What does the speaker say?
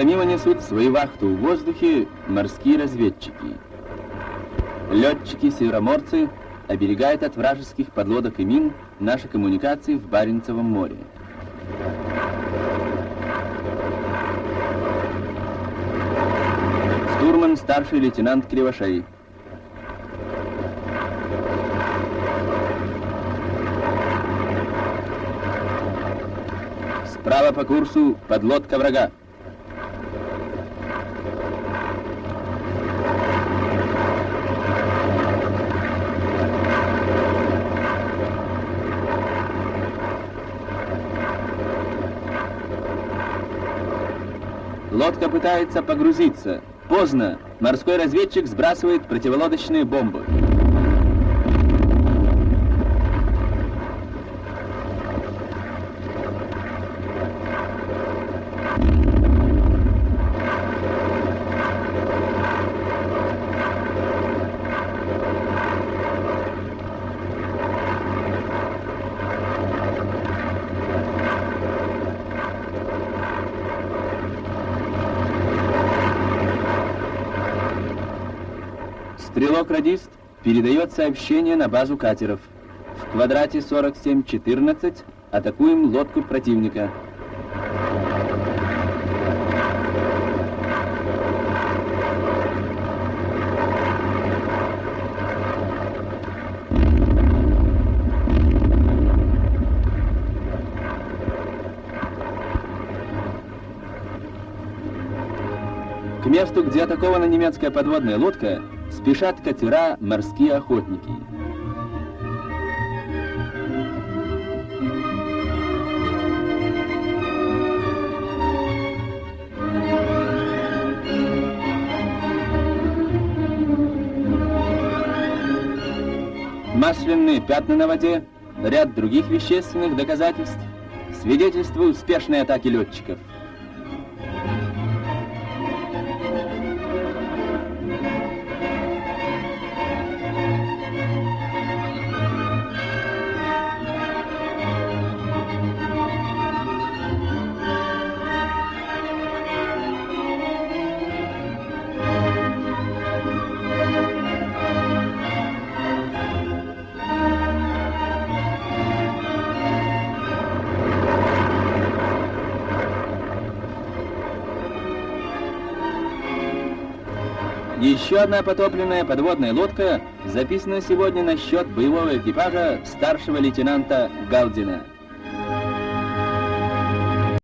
несут свою вахту в воздухе морские разведчики. Летчики-североморцы оберегают от вражеских подлодок и мин наши коммуникации в Баренцевом море. Штурман старший лейтенант Кривошей. Справа по курсу подлодка врага. Лодка пытается погрузиться. Поздно. Морской разведчик сбрасывает противолодочные бомбы. Стрелок-радист передает сообщение на базу катеров. В квадрате 4714 атакуем лодку противника. К месту, где атакована немецкая подводная лодка, спешат катера «Морские охотники». Масляные пятна на воде, ряд других вещественных доказательств свидетельствуют успешной атаки летчиков. Еще одна потопленная подводная лодка записана сегодня на счет боевого экипажа старшего лейтенанта Галдина.